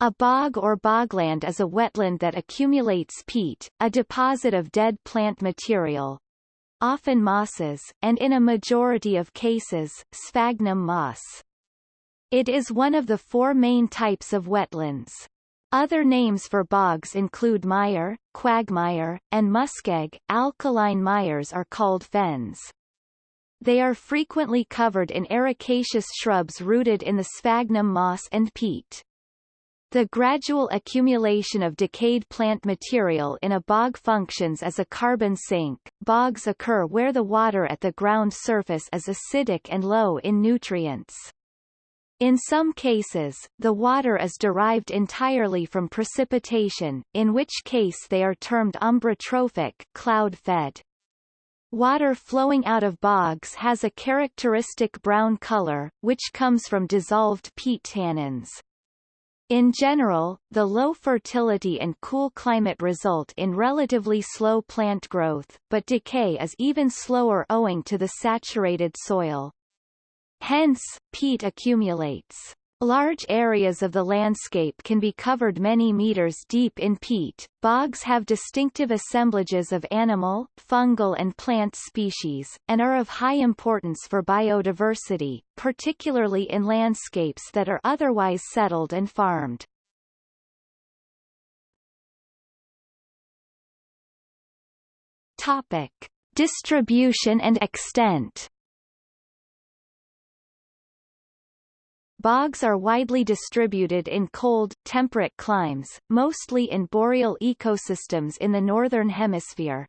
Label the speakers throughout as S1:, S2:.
S1: A bog or bogland is a wetland that accumulates peat, a deposit of dead plant material, often mosses, and in a majority of cases, sphagnum moss. It is one of the four main types of wetlands. Other names for bogs include mire, quagmire, and muskeg. Alkaline mires are called fens. They are frequently covered in ericaceous shrubs rooted in the sphagnum moss and peat. The gradual accumulation of decayed plant material in a bog functions as a carbon sink. Bogs occur where the water at the ground surface is acidic and low in nutrients. In some cases, the water is derived entirely from precipitation, in which case they are termed ombrotrophic cloud-fed. Water flowing out of bogs has a characteristic brown color, which comes from dissolved peat tannins. In general, the low fertility and cool climate result in relatively slow plant growth, but decay is even slower owing to the saturated soil. Hence, peat accumulates. Large areas of the landscape can be covered many meters deep in peat. Bogs have distinctive assemblages of animal, fungal and plant species, and are of high importance for biodiversity, particularly in landscapes that are otherwise settled and farmed. Topic. Distribution and extent Bogs are widely distributed in cold, temperate climes, mostly in boreal ecosystems in the northern hemisphere.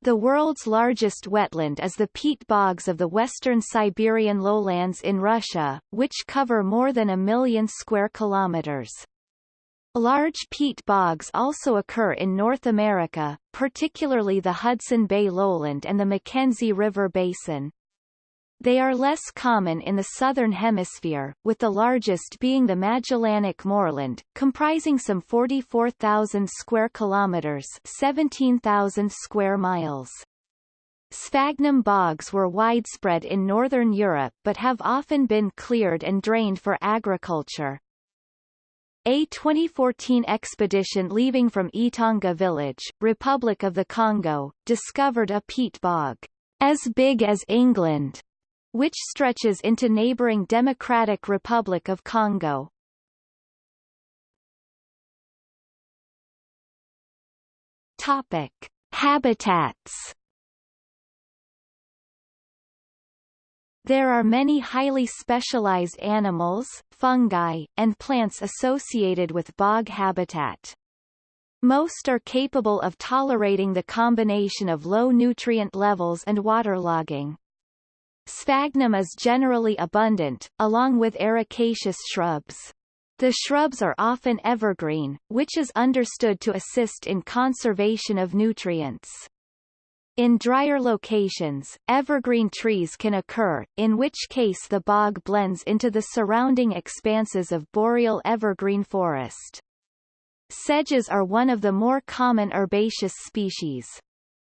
S1: The world's largest wetland is the peat bogs of the western Siberian lowlands in Russia, which cover more than a million square kilometers. Large peat bogs also occur in North America, particularly the Hudson Bay lowland and the Mackenzie River basin. They are less common in the southern hemisphere, with the largest being the Magellanic moorland, comprising some 44,000 square kilometers, 17,000 square miles. Sphagnum bogs were widespread in northern Europe but have often been cleared and drained for agriculture. A 2014 expedition leaving from Itanga village, Republic of the Congo, discovered a peat bog as big as England which stretches into neighboring Democratic Republic of Congo. Topic. Habitats There are many highly specialized animals, fungi, and plants associated with bog habitat. Most are capable of tolerating the combination of low nutrient levels and waterlogging. Sphagnum is generally abundant, along with ericaceous shrubs. The shrubs are often evergreen, which is understood to assist in conservation of nutrients. In drier locations, evergreen trees can occur, in which case the bog blends into the surrounding expanses of boreal evergreen forest. Sedges are one of the more common herbaceous species.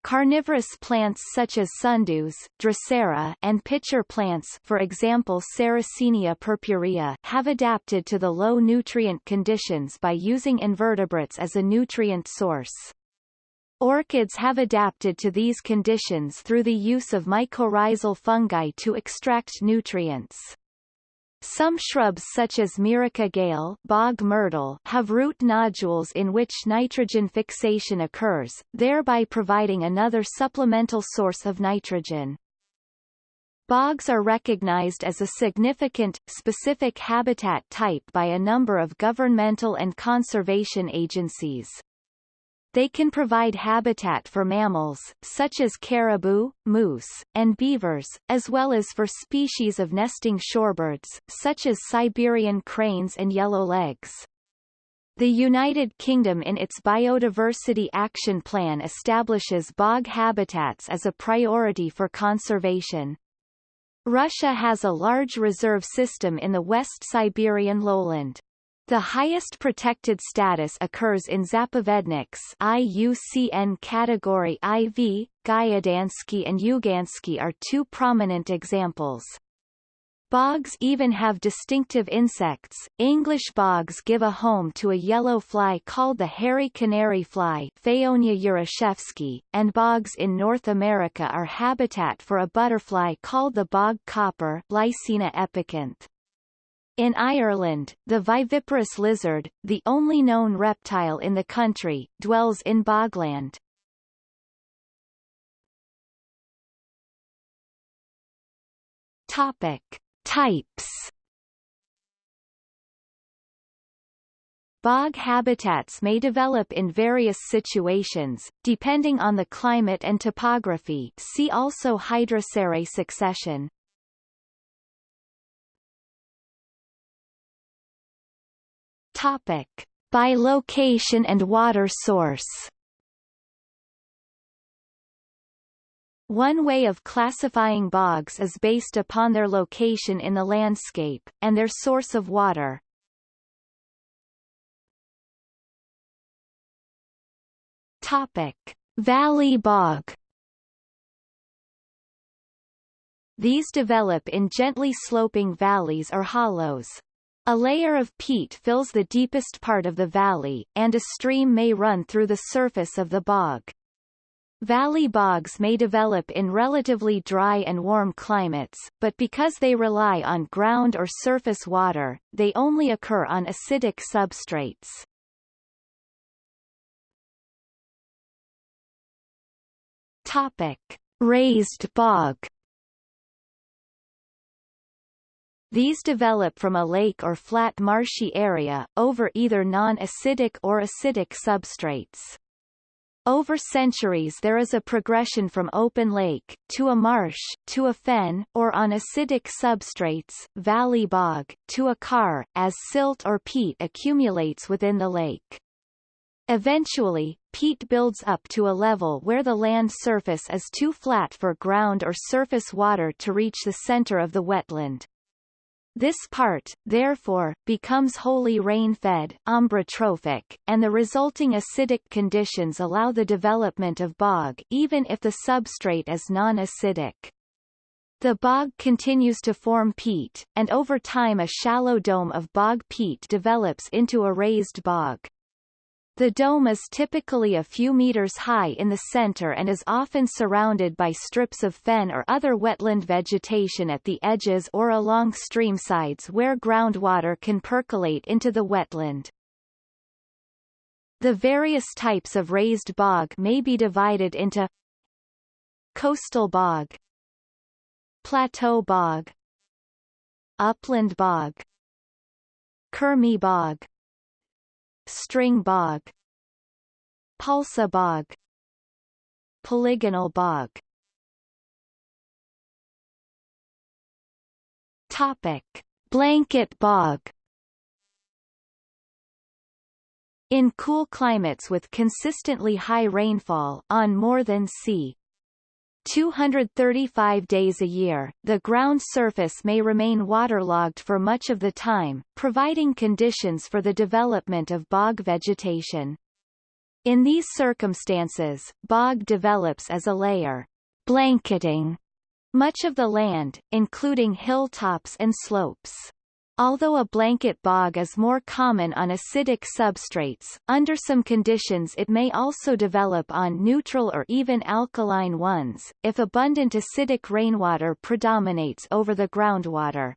S1: Carnivorous plants such as sundews, drosera, and pitcher plants for example Sarracenia purpurea have adapted to the low nutrient conditions by using invertebrates as a nutrient source. Orchids have adapted to these conditions through the use of mycorrhizal fungi to extract nutrients. Some shrubs such as Myrica gale bog myrtle have root nodules in which nitrogen fixation occurs, thereby providing another supplemental source of nitrogen. Bogs are recognized as a significant, specific habitat type by a number of governmental and conservation agencies. They can provide habitat for mammals, such as caribou, moose, and beavers, as well as for species of nesting shorebirds, such as Siberian cranes and yellowlegs. The United Kingdom in its Biodiversity Action Plan establishes bog habitats as a priority for conservation. Russia has a large reserve system in the West Siberian lowland. The highest protected status occurs in Zapovedniks IUCN category IV, Gydansky and Yugansky are two prominent examples. Bogs even have distinctive insects. English bogs give a home to a yellow fly called the hairy canary fly urashevsky, and bogs in North America are habitat for a butterfly called the bog copper Lycaena epixanthe. In Ireland, the viviparous lizard, the only known reptile in the country, dwells in bogland. Topic. Types Bog habitats may develop in various situations, depending on the climate and topography see also Hydrosere succession. Topic. By location and water source One way of classifying bogs is based upon their location in the landscape, and their source of water. Topic. Valley bog These develop in gently sloping valleys or hollows. A layer of peat fills the deepest part of the valley, and a stream may run through the surface of the bog. Valley bogs may develop in relatively dry and warm climates, but because they rely on ground or surface water, they only occur on acidic substrates. Topic. Raised bog These develop from a lake or flat marshy area, over either non-acidic or acidic substrates. Over centuries there is a progression from open lake, to a marsh, to a fen, or on acidic substrates valley bog, to a carr, as silt or peat accumulates within the lake. Eventually, peat builds up to a level where the land surface is too flat for ground or surface water to reach the center of the wetland. This part, therefore, becomes wholly rain-fed ombrotrophic, and the resulting acidic conditions allow the development of bog even if the substrate is non-acidic. The bog continues to form peat, and over time a shallow dome of bog peat develops into a raised bog. The dome is typically a few meters high in the center and is often surrounded by strips of fen or other wetland vegetation at the edges or along streamsides where groundwater can percolate into the wetland. The various types of raised bog may be divided into coastal bog, plateau bog, upland bog, Kermi bog, String bog Palsa bog Polygonal bog Topic. Blanket bog In cool climates with consistently high rainfall on more than c. 235 days a year, the ground surface may remain waterlogged for much of the time, providing conditions for the development of bog vegetation. In these circumstances, bog develops as a layer, blanketing much of the land, including hilltops and slopes. Although a blanket bog is more common on acidic substrates, under some conditions it may also develop on neutral or even alkaline ones, if abundant acidic rainwater predominates over the groundwater.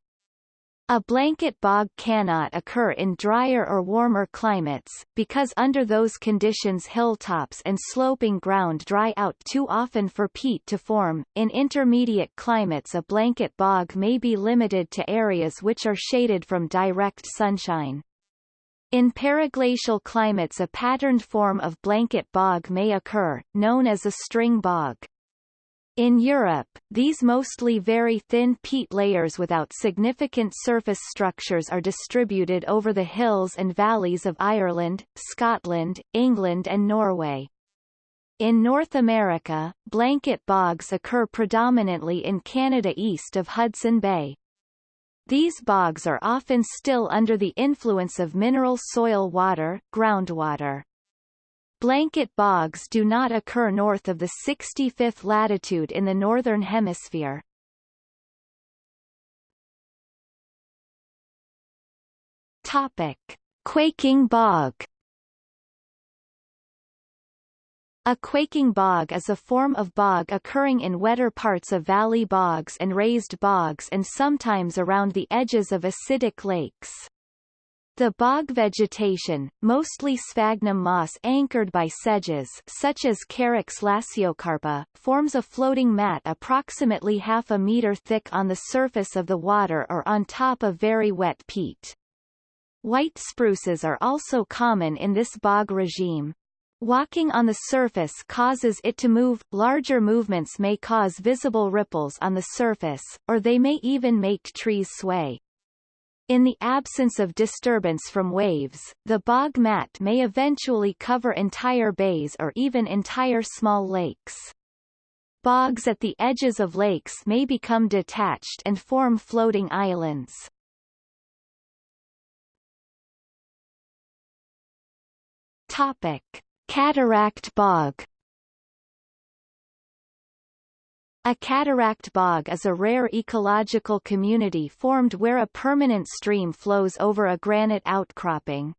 S1: A blanket bog cannot occur in drier or warmer climates, because under those conditions hilltops and sloping ground dry out too often for peat to form. In intermediate climates a blanket bog may be limited to areas which are shaded from direct sunshine. In periglacial climates a patterned form of blanket bog may occur, known as a string bog. In Europe, these mostly very thin peat layers without significant surface structures are distributed over the hills and valleys of Ireland, Scotland, England and Norway. In North America, blanket bogs occur predominantly in Canada east of Hudson Bay. These bogs are often still under the influence of mineral soil water, groundwater. Blanket bogs do not occur north of the 65th latitude in the Northern Hemisphere. Topic. Quaking bog A quaking bog is a form of bog occurring in wetter parts of valley bogs and raised bogs and sometimes around the edges of acidic lakes. The bog vegetation, mostly sphagnum moss anchored by sedges such as Carex lasiocarpa, forms a floating mat approximately half a meter thick on the surface of the water or on top of very wet peat. White spruces are also common in this bog regime. Walking on the surface causes it to move, larger movements may cause visible ripples on the surface, or they may even make trees sway. In the absence of disturbance from waves, the bog mat may eventually cover entire bays or even entire small lakes. Bogs at the edges of lakes may become detached and form floating islands. Topic. Cataract bog A cataract bog is a rare ecological community formed where a permanent stream flows over a granite outcropping.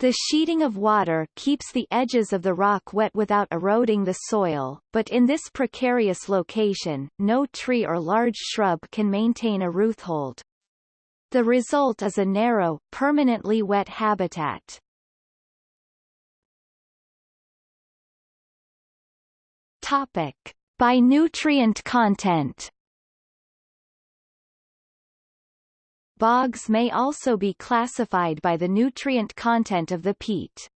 S1: The sheeting of water keeps the edges of the rock wet without eroding the soil, but in this precarious location, no tree or large shrub can maintain a roothold. The result is a narrow, permanently wet habitat. Topic. By nutrient content Bogs may also be classified by the nutrient content of the peat.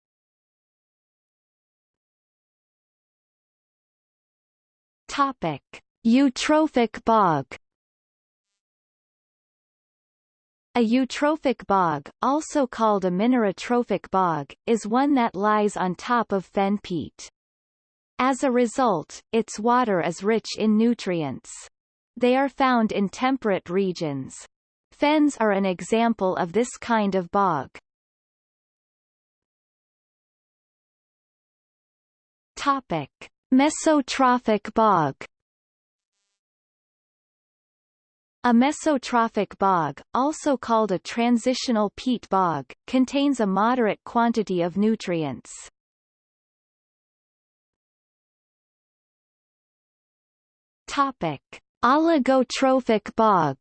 S1: Topic: Eutrophic bog. A eutrophic bog, also called a minerotrophic bog, is one that lies on top of fen peat. As a result, its water is rich in nutrients. They are found in temperate regions. Fens are an example of this kind of bog. Topic: Mesotrophic bog. A mesotrophic bog, also called a transitional peat bog, contains a moderate quantity of nutrients. Topic: Oligotrophic bog.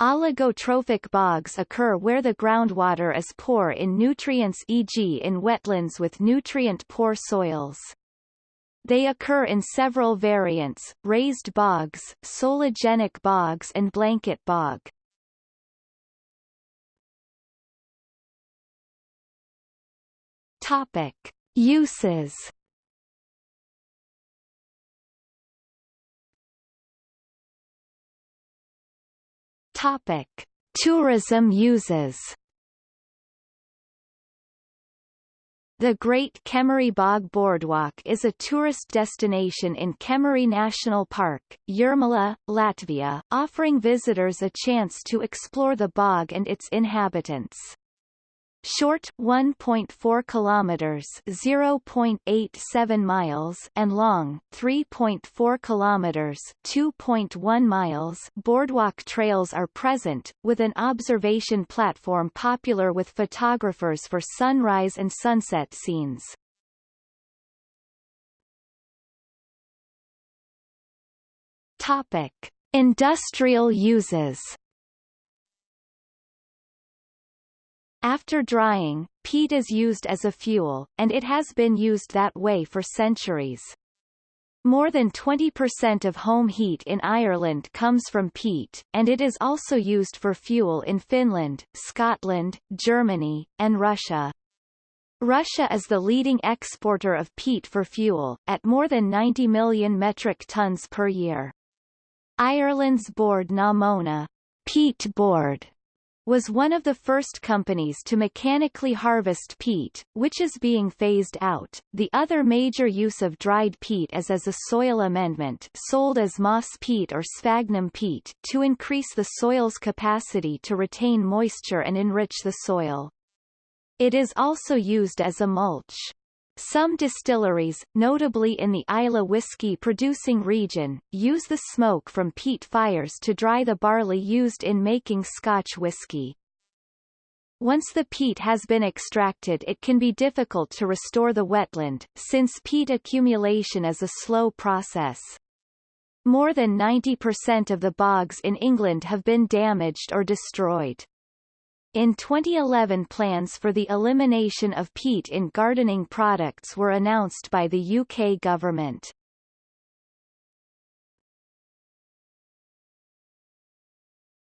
S1: Oligotrophic bogs occur where the groundwater is poor in nutrients e.g. in wetlands with nutrient-poor soils. They occur in several variants, raised bogs, sologenic bogs and blanket bog. Topic. Uses Topic: Tourism uses. The Great Kemeri Bog Boardwalk is a tourist destination in Kemeri National Park, Jūrmala, Latvia, offering visitors a chance to explore the bog and its inhabitants. Short 1.4 kilometers, 0.87 miles, and long 3.4 kilometers, 2.1 miles. Boardwalk trails are present, with an observation platform popular with photographers for sunrise and sunset scenes. Topic: Industrial uses. After drying, peat is used as a fuel, and it has been used that way for centuries. More than 20% of home heat in Ireland comes from peat, and it is also used for fuel in Finland, Scotland, Germany, and Russia. Russia is the leading exporter of peat for fuel, at more than 90 million metric tons per year. Ireland's Bord na Móna peat board was one of the first companies to mechanically harvest peat, which is being phased out. The other major use of dried peat is as a soil amendment sold as moss peat or sphagnum peat to increase the soil's capacity to retain moisture and enrich the soil. It is also used as a mulch. Some distilleries, notably in the Islay whiskey-producing region, use the smoke from peat fires to dry the barley used in making Scotch whisky. Once the peat has been extracted it can be difficult to restore the wetland, since peat accumulation is a slow process. More than 90% of the bogs in England have been damaged or destroyed. In 2011 plans for the elimination of peat in gardening products were announced by the UK government.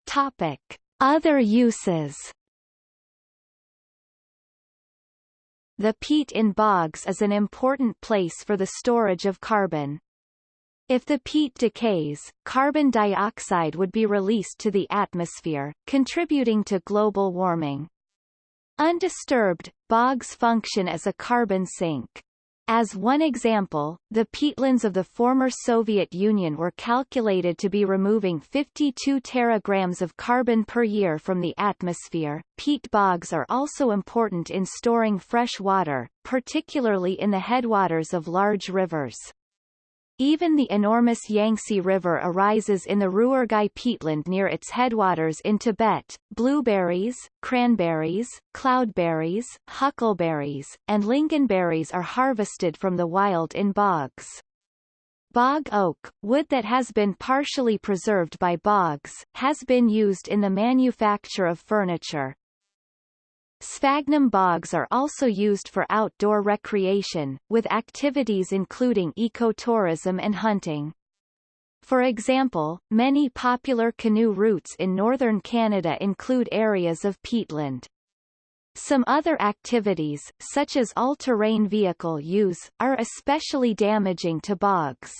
S1: Topic. Other uses The peat in bogs is an important place for the storage of carbon. If the peat decays, carbon dioxide would be released to the atmosphere, contributing to global warming. Undisturbed, bogs function as a carbon sink. As one example, the peatlands of the former Soviet Union were calculated to be removing 52 teragrams of carbon per year from the atmosphere. Peat bogs are also important in storing fresh water, particularly in the headwaters of large rivers. Even the enormous Yangtze River arises in the Ruoergai peatland near its headwaters in Tibet. Blueberries, cranberries, cloudberries, huckleberries, and lingonberries are harvested from the wild in bogs. Bog oak, wood that has been partially preserved by bogs, has been used in the manufacture of furniture. Sphagnum bogs are also used for outdoor recreation, with activities including ecotourism and hunting. For example, many popular canoe routes in northern Canada include areas of peatland. Some other activities, such as all-terrain vehicle use, are especially damaging to bogs.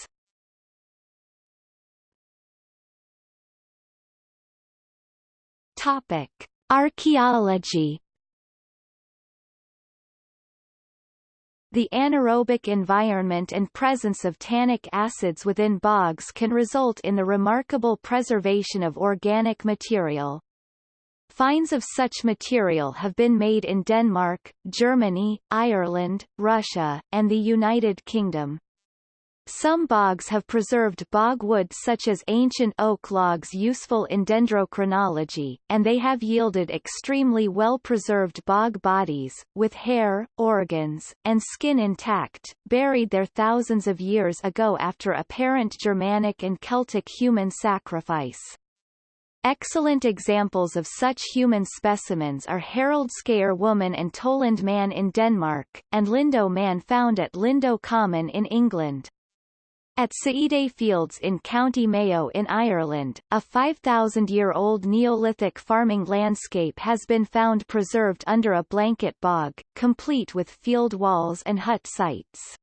S1: Topic. Archaeology The anaerobic environment and presence of tannic acids within bogs can result in the remarkable preservation of organic material. Finds of such material have been made in Denmark, Germany, Ireland, Russia, and the United Kingdom. Some bogs have preserved bog wood such as ancient oak logs useful in dendrochronology, and they have yielded extremely well-preserved bog bodies, with hair, organs, and skin intact, buried there thousands of years ago after apparent Germanic and Celtic human sacrifice. Excellent examples of such human specimens are Haraldskær woman and Tollund man in Denmark, and Lindow man found at Lindow Common in England. At Céide Fields in County Mayo in Ireland, a 5,000-year-old Neolithic farming landscape has been found preserved under a blanket bog, complete with field walls and hut sites.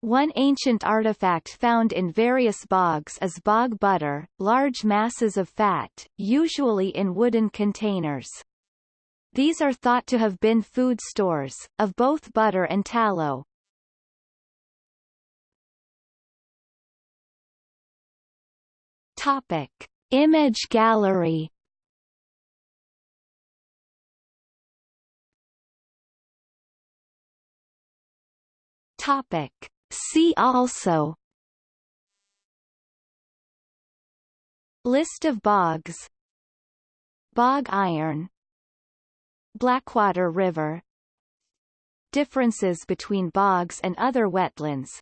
S1: One ancient artifact found in various bogs is bog butter, large masses of fat, usually in wooden containers. These are thought to have been food stores, of both butter and tallow, Topic: Image gallery. Topic: See also. List of bogs. Bog iron. Blackwater River. Differences between bogs and other wetlands.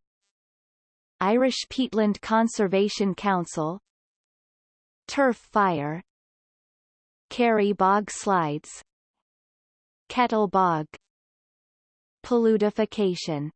S1: Irish Peatland Conservation Council Turf fire Carry bog slides Kettle bog Paludification